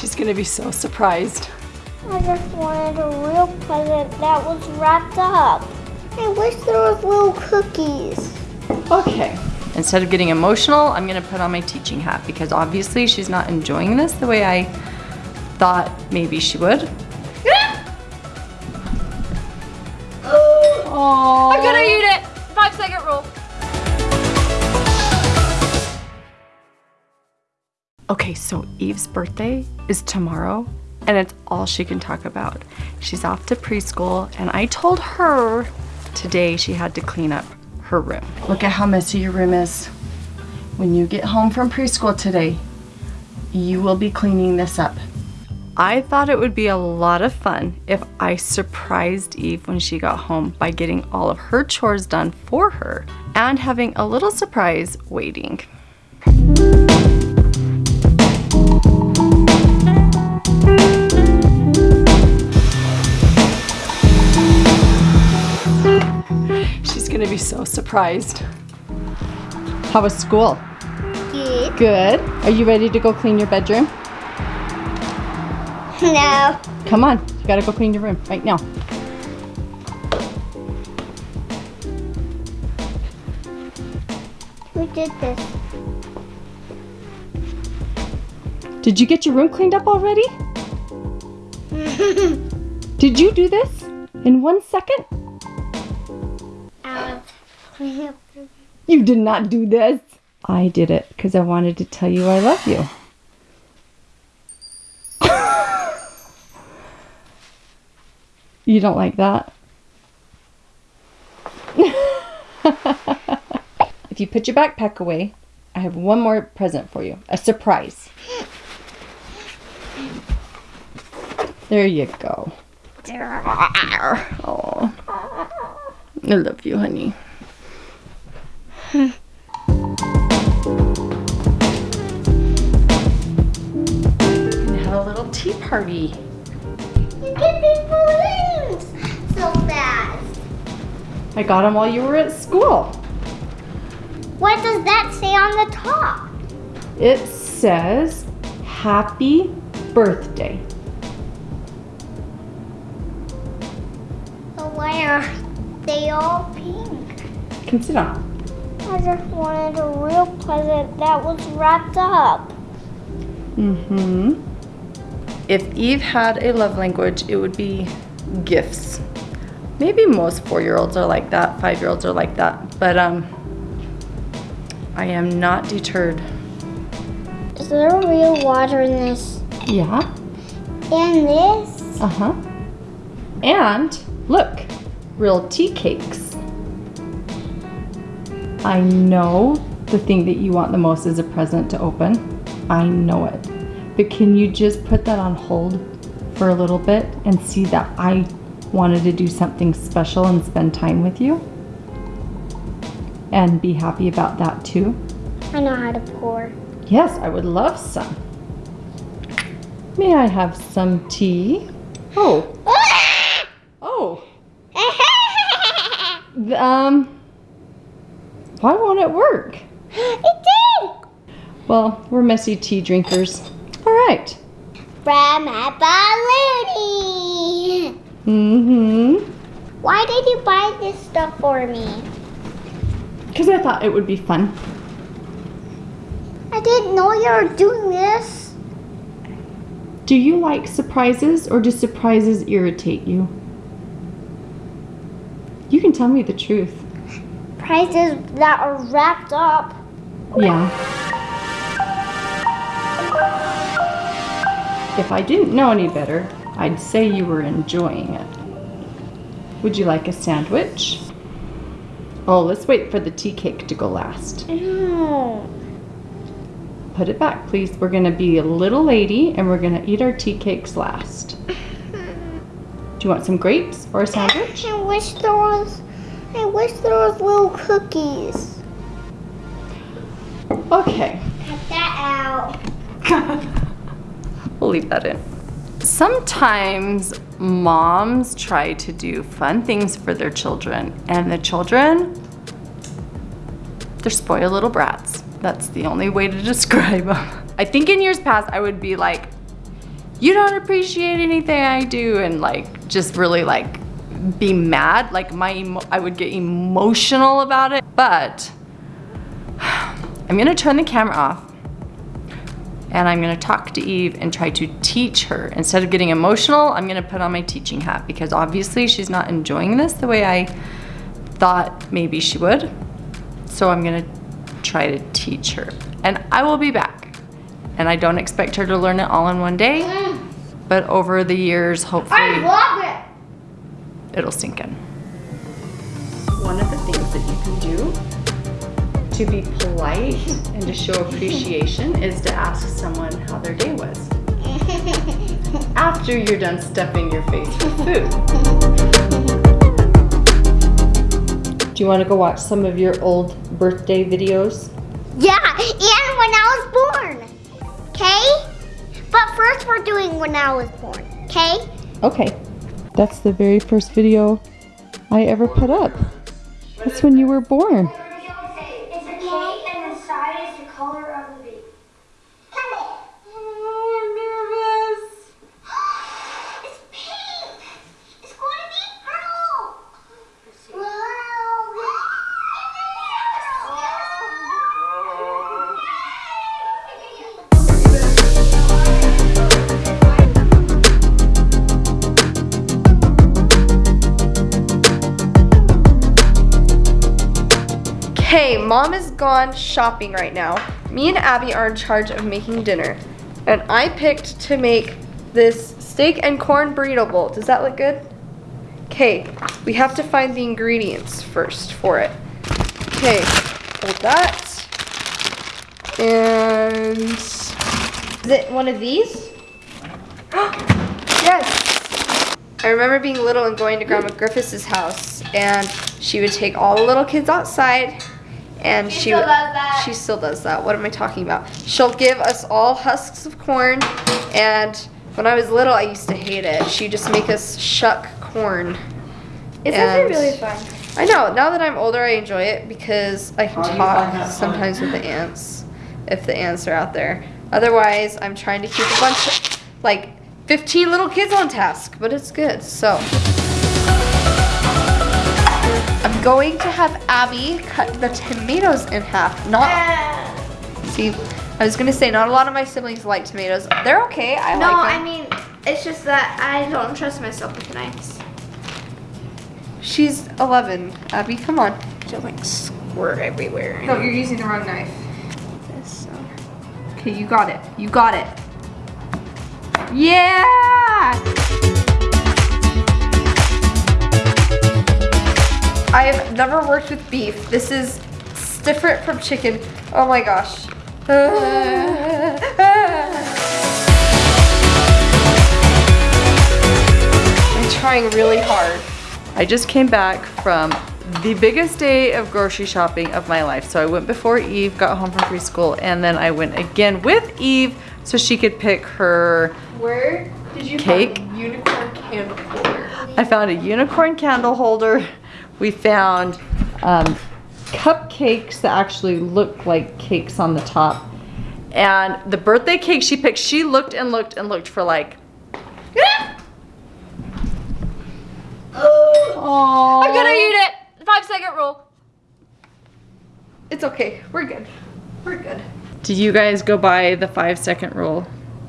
She's gonna be so surprised. I just wanted a real present that was wrapped up. I wish there was little cookies. Okay. Instead of getting emotional, I'm gonna put on my teaching hat because obviously she's not enjoying this the way I thought maybe she would. Oh, I'm gonna eat it. Five second rule. Okay, so Eve's birthday is tomorrow, and it's all she can talk about. She's off to preschool, and I told her today she had to clean up her room. Look at how messy your room is. When you get home from preschool today, you will be cleaning this up. I thought it would be a lot of fun if I surprised Eve when she got home by getting all of her chores done for her and having a little surprise waiting. Gonna be so surprised. How was school? Good. Good. Are you ready to go clean your bedroom? No. Come on, you gotta go clean your room right now. Who did this? Did you get your room cleaned up already? Did you do this in one second? You did not do this. I did it because I wanted to tell you I love you. you don't like that? if you put your backpack away, I have one more present for you a surprise. There you go. Oh, I love you, honey. Gonna have a little tea party. You get these balloons so fast. I got them while you were at school. What does that say on the top? It says, Happy Birthday. So why are they all pink? Come sit down. I just wanted a real present that was wrapped up. Mm-hmm. If Eve had a love language, it would be gifts. Maybe most four-year-olds are like that, five-year-olds are like that, but um, I am not deterred. Is there real water in this? Yeah. And this? Uh-huh. And look, real tea cakes. I know the thing that you want the most is a present to open. I know it. But can you just put that on hold for a little bit and see that I wanted to do something special and spend time with you? And be happy about that too? I know how to pour. Yes, I would love some. May I have some tea? Oh, oh. Um, why won't it work? it did! Well, we're messy tea drinkers. All right. From Balloony! Mm-hmm. Why did you buy this stuff for me? Because I thought it would be fun. I didn't know you were doing this. Do you like surprises or do surprises irritate you? You can tell me the truth. Prices that are wrapped up. Yeah. If I didn't know any better, I'd say you were enjoying it. Would you like a sandwich? Oh, let's wait for the tea cake to go last. No. Put it back, please. We're gonna be a little lady and we're gonna eat our tea cakes last. Do you want some grapes or a sandwich? I wish there was. I wish there was little cookies. Okay. Cut that out. We'll leave that in. Sometimes moms try to do fun things for their children, and the children, they're spoiled little brats. That's the only way to describe them. I think in years past, I would be like, you don't appreciate anything I do and like just really like be mad. Like my, I would get emotional about it. But I'm gonna turn the camera off and I'm gonna talk to Eve and try to teach her. Instead of getting emotional, I'm gonna put on my teaching hat because obviously she's not enjoying this the way I thought maybe she would. So I'm gonna try to teach her. And I will be back. And I don't expect her to learn it all in one day, but over the years, I hopefully love it. it'll sink in. One of the things that you can do to be polite and to show appreciation is to ask someone how their day was after you're done stuffing your face with food. Do you want to go watch some of your old birthday videos? Yeah, and when I was born. Okay? But first we're doing when I was born. Okay? Okay. That's the very first video I ever put up. That's when you were born. Okay, mom is gone shopping right now. Me and Abby are in charge of making dinner. And I picked to make this steak and corn burrito bowl. Does that look good? Okay, we have to find the ingredients first for it. Okay, hold that. And is it one of these? yes. I remember being little and going to Grandma Griffiths' house, and she would take all the little kids outside, and she, still does that. she still does that. What am I talking about? She'll give us all husks of corn, and when I was little, I used to hate it. She'd just make us shuck corn. It's And- actually really fun. I know. Now that I'm older, I enjoy it because I can talk sometimes with the aunts, if the aunts are out there. Otherwise, I'm trying to keep a bunch of, like, 15 little kids on task, but it's good. So, I'm going to have Abby cut the tomatoes in half. Not, see, I was gonna say, not a lot of my siblings like tomatoes. They're okay. I like. No, like I mean, it's just that I don't trust myself with knives. She's 11. Abby, come on. Just like squirt everywhere. No, you're using the wrong knife. This, so. Okay, you got it. You got it. Yeah! I have never worked with beef. This is different from chicken. Oh my gosh. I'm trying really hard. I just came back from the biggest day of grocery shopping of my life. So I went before Eve got home from preschool and then I went again with Eve so she could pick her Where did you Cake? find unicorn candle holder? I found a unicorn candle holder. We found um, cupcakes that actually look like cakes on the top. And the birthday cake she picked, she looked and looked and looked for like. Oh, I'm gonna eat it. Five second rule. It's okay. We're good. We're good. Did you guys go by the five second rule?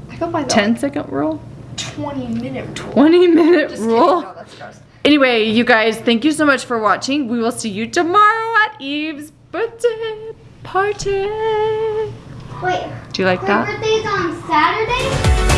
I go by the 10 second rule? 20 minute rule. 20 minute rule? No, that's gross. Anyway, you guys, thank you so much for watching. We will see you tomorrow at Eve's birthday party. Wait, Do you like her that? birthday's on Saturday?